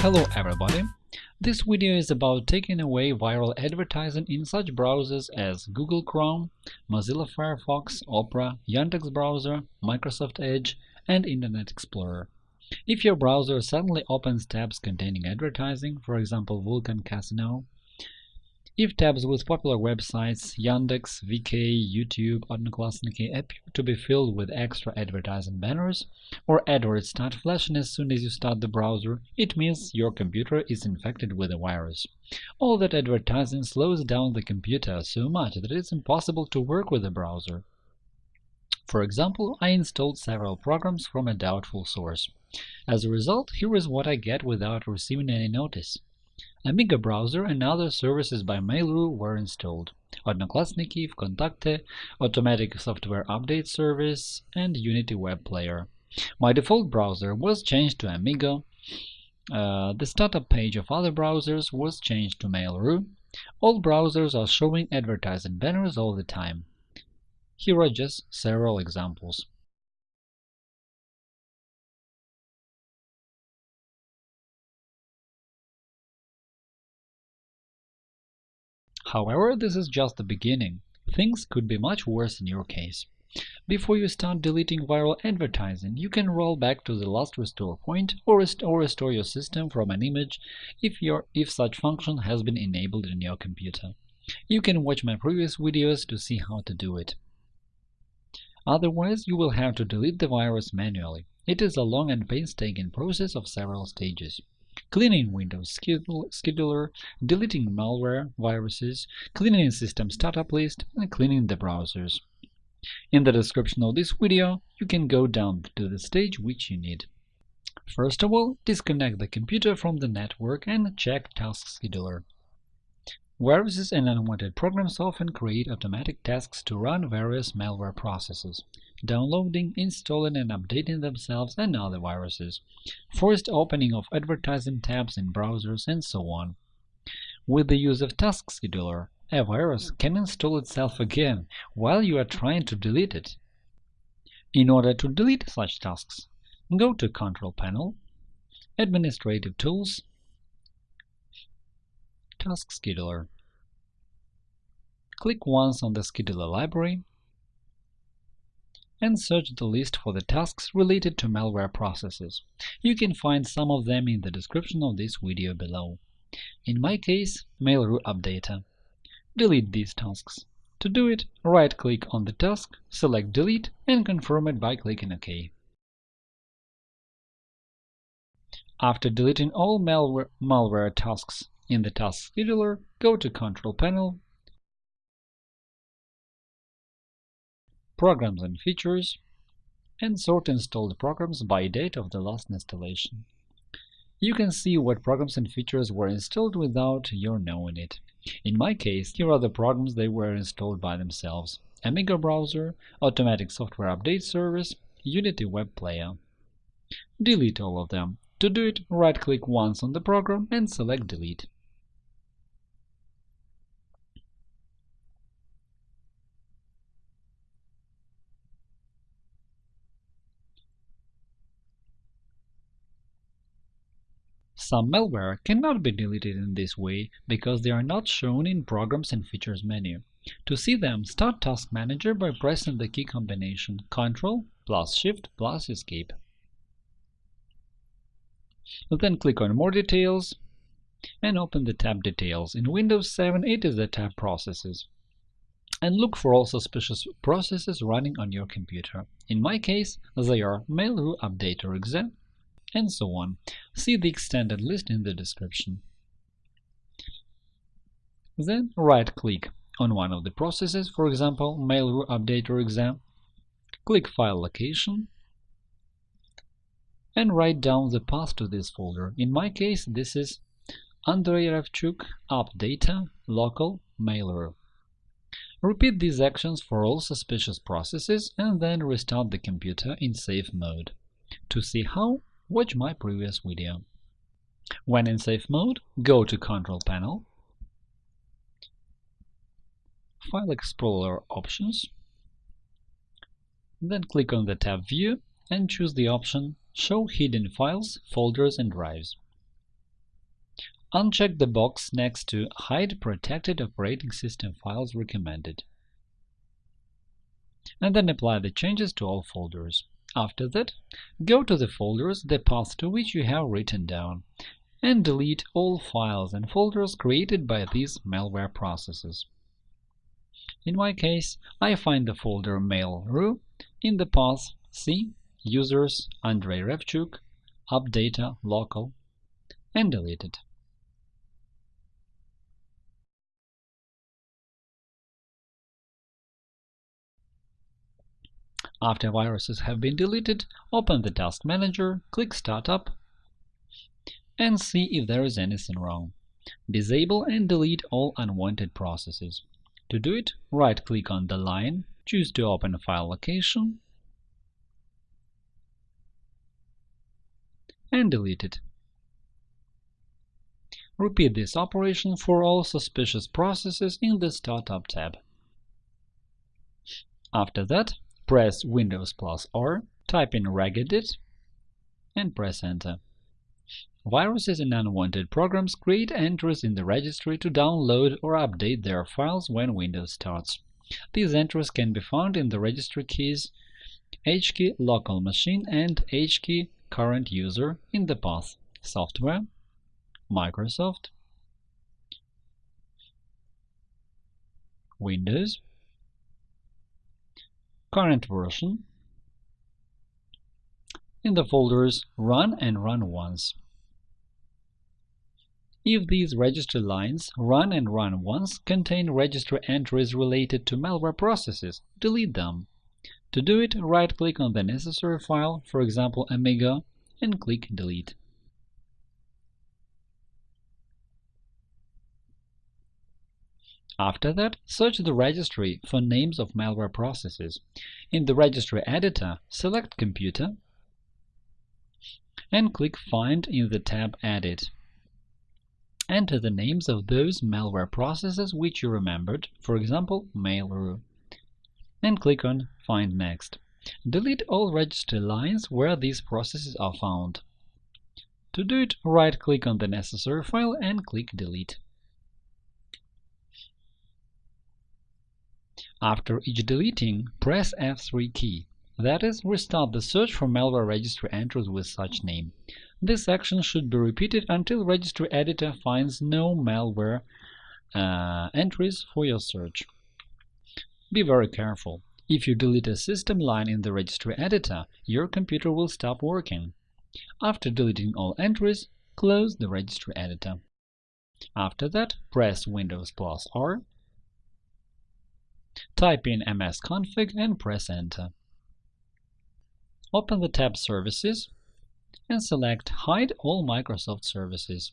Hello everybody! This video is about taking away viral advertising in such browsers as Google Chrome, Mozilla Firefox, Opera, Yandex Browser, Microsoft Edge, and Internet Explorer. If your browser suddenly opens tabs containing advertising, for example Vulkan Casino, if tabs with popular websites Yandex, VK, YouTube, Odnoklassniki appear to be filled with extra advertising banners, or AdWords start flashing as soon as you start the browser, it means your computer is infected with a virus. All that advertising slows down the computer so much that it's impossible to work with the browser. For example, I installed several programs from a doubtful source. As a result, here is what I get without receiving any notice. Amigo browser and other services by Mail.ru were installed Odnoklassniki, VKontakte, Automatic Software Update Service, and Unity Web Player. My default browser was changed to Amigo. Uh, the startup page of other browsers was changed to Mail.ru. All browsers are showing advertising banners all the time. Here are just several examples. However, this is just the beginning. Things could be much worse in your case. Before you start deleting viral advertising, you can roll back to the last restore point or, rest or restore your system from an image if, your, if such function has been enabled in your computer. You can watch my previous videos to see how to do it. Otherwise, you will have to delete the virus manually. It is a long and painstaking process of several stages cleaning Windows scheduler, deleting malware, viruses, cleaning system startup list, and cleaning the browsers. In the description of this video, you can go down to the stage which you need. First of all, disconnect the computer from the network and check Task Scheduler. Viruses and unwanted programs often create automatic tasks to run various malware processes, downloading, installing and updating themselves and other viruses, forced opening of advertising tabs in browsers, and so on. With the use of Task Scheduler, a virus can install itself again while you are trying to delete it. In order to delete such tasks, go to Control Panel, Administrative Tools, Task Scheduler. Click once on the Scheduler library and search the list for the tasks related to malware processes. You can find some of them in the description of this video below. In my case, Mail.ru Updater. Delete these tasks. To do it, right-click on the task, select Delete, and confirm it by clicking OK. After deleting all malware, malware tasks in the Task Scheduler, go to Control Panel, Programs and Features, and sort installed programs by date of the last installation. You can see what programs and features were installed without your knowing it. In my case, here are the programs they were installed by themselves – Amigo Browser, Automatic Software Update Service, Unity Web Player. Delete all of them. To do it, right-click once on the program and select Delete. Some malware cannot be deleted in this way because they are not shown in Programs and Features menu. To see them, start Task Manager by pressing the key combination Ctrl plus Shift plus Escape. Then click on More Details and open the tab Details. In Windows 7, it is the tab Processes. And look for all suspicious processes running on your computer. In my case, they are Mail.ru Updater.exe, and so on. See the extended list in the description. Then right-click on one of the processes, for example, Mail.ru Updater.exe, click File Location, and write down the path to this folder. In my case, this is Andrei Ravchuk, Data local, Mail.ru. Repeat these actions for all suspicious processes and then restart the computer in safe mode. To see how, watch my previous video. When in safe mode, go to Control Panel, File Explorer Options, then click on the tab View and choose the option Show hidden files, folders and drives. uncheck the box next to Hide protected operating system files recommended and then apply the changes to all folders. After that, go to the folders the path to which you have written down, and delete all files and folders created by these malware processes. In my case, I find the folder Mail.ru in the path C users Andrei Revchuk, appdata local, and delete it. After viruses have been deleted, open the Task Manager, click Startup, and see if there is anything wrong. Disable and delete all unwanted processes. To do it, right-click on the line, choose to open file location, and delete it. Repeat this operation for all suspicious processes in the Startup tab. After that, press Windows plus R, type in regedit, and press Enter. Viruses and unwanted programs create entries in the registry to download or update their files when Windows starts. These entries can be found in the registry keys HKey local machine and HKey current user in the path Software, Microsoft, Windows, current version in the folders Run and Run Once. If these registry lines Run and Run Once contain registry entries related to malware processes, delete them. To do it, right-click on the necessary file, for example Amigo, and click Delete. After that, search the registry for names of malware processes. In the registry editor, select Computer and click Find in the tab Edit. Enter the names of those malware processes which you remembered, for example, Mail.ru, and click on Find Next. Delete all registry lines where these processes are found. To do it, right-click on the necessary file and click Delete. After each deleting, press F3 key. That is, restart the search for malware registry entries with such name. This action should be repeated until registry editor finds no malware uh, entries for your search. Be very careful. If you delete a system line in the registry editor, your computer will stop working. After deleting all entries, close the registry editor. After that, press Windows plus R Type in msconfig and press Enter. Open the tab Services and select Hide all Microsoft services.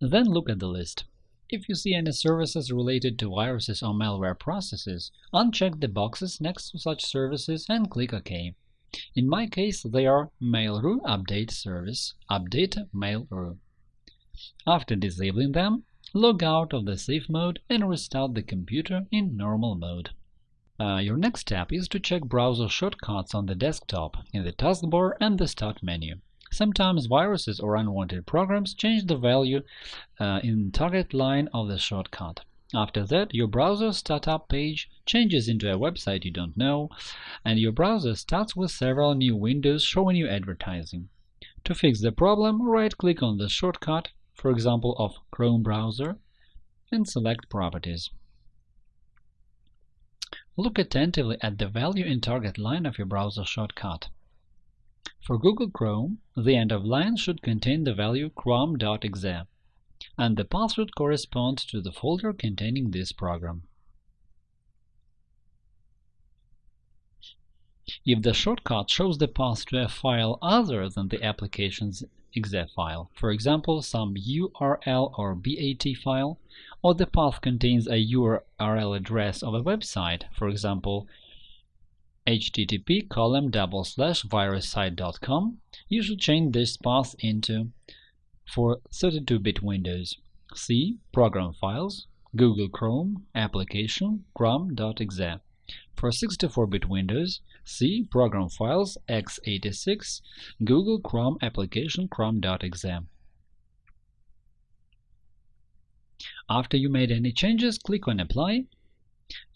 Then look at the list. If you see any services related to viruses or malware processes, uncheck the boxes next to such services and click OK. In my case, they are Mail.ru Update Service, Update Mail.ru. After disabling them, log out of the safe mode and restart the computer in normal mode. Uh, your next step is to check browser shortcuts on the desktop in the taskbar and the Start menu. Sometimes viruses or unwanted programs change the value uh, in target line of the shortcut. After that, your browser startup page changes into a website you don't know, and your browser starts with several new windows showing you advertising. To fix the problem, right-click on the shortcut for example of Chrome browser, and select Properties. Look attentively at the value in target line of your browser shortcut. For Google Chrome, the end of line should contain the value chrome.exe, and the path should correspond to the folder containing this program. If the shortcut shows the path to a file other than the application's exe file, for example, some URL or BAT file, or the path contains a URL address of a website, for example, http column double slash virussite.com, you should change this path into for 32-bit Windows. C Program Files, Google Chrome, Application, chrome.exe. For 64-bit Windows, C Program Files x86 Google Chrome Application chrome.exe. After you made any changes, click on Apply,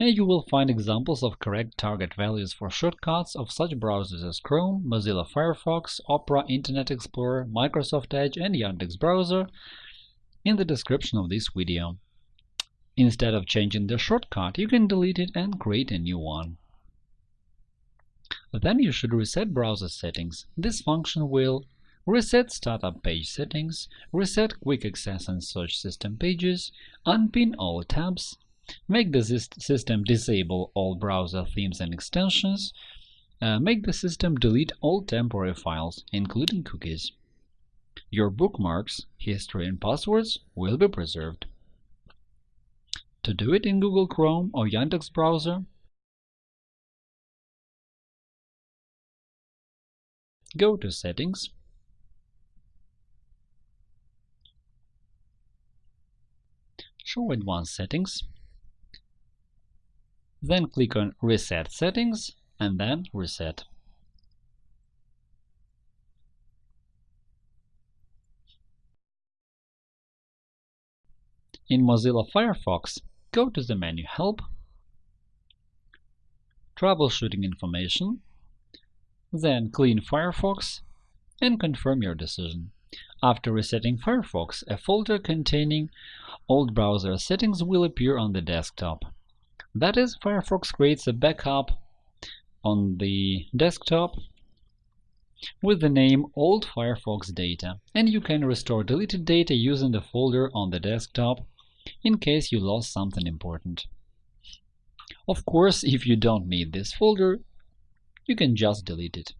and you will find examples of correct target values for shortcuts of such browsers as Chrome, Mozilla Firefox, Opera, Internet Explorer, Microsoft Edge, and Yandex Browser in the description of this video. Instead of changing the shortcut, you can delete it and create a new one. Then you should reset browser settings. This function will reset startup page settings, reset quick access and search system pages, unpin all tabs, make the system disable all browser themes and extensions, uh, make the system delete all temporary files, including cookies. Your bookmarks, history and passwords will be preserved. To do it in Google Chrome or Yandex browser, go to Settings, Show Advanced Settings, then click on Reset Settings and then Reset. In Mozilla Firefox, go to the menu Help, Troubleshooting information, then clean Firefox and confirm your decision. After resetting Firefox, a folder containing old browser settings will appear on the desktop. That is, Firefox creates a backup on the desktop with the name Old Firefox Data, and you can restore deleted data using the folder on the desktop in case you lost something important. Of course, if you don't need this folder, you can just delete it.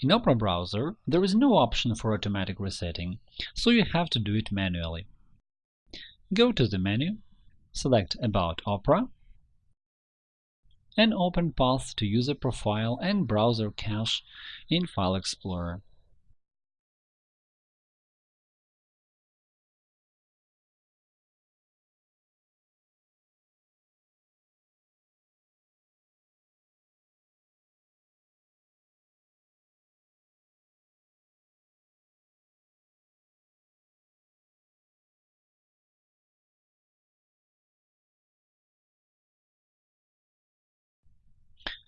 In Opera browser, there is no option for automatic resetting, so you have to do it manually. Go to the menu, select About Opera, and open Path to User Profile and Browser Cache in File Explorer.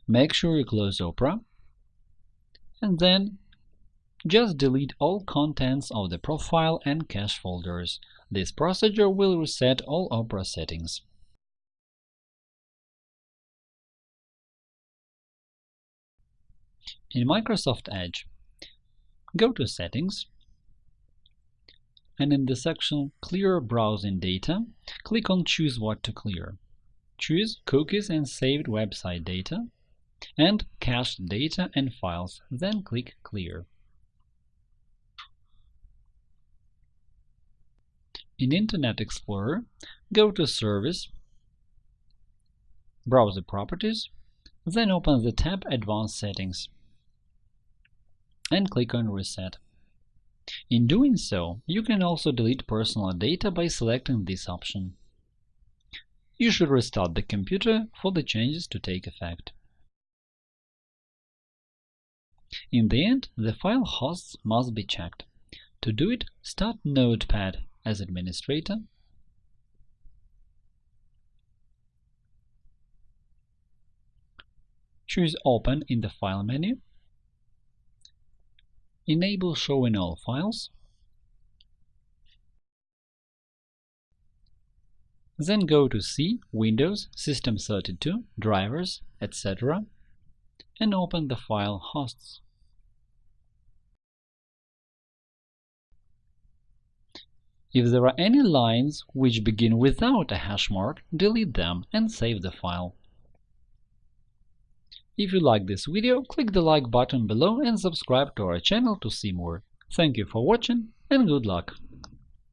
Make sure you close Opera, and then just delete all contents of the profile and cache folders. This procedure will reset all Opera settings. In Microsoft Edge, go to Settings, and in the section Clear Browsing Data, click on Choose what to clear. Choose Cookies and Saved Website Data, and cached data and files, then click Clear. In Internet Explorer, go to Service, Browser Properties, then open the tab Advanced Settings and click on Reset. In doing so, you can also delete personal data by selecting this option. You should restart the computer for the changes to take effect. In the end, the file hosts must be checked. To do it, start Notepad as administrator, choose Open in the File menu, enable Showing all files, then go to C, Windows, System32, Drivers, etc and open the file hosts. If there are any lines which begin without a hash mark, delete them and save the file. If you like this video, click the like button below and subscribe to our channel to see more. Thank you for watching and good luck!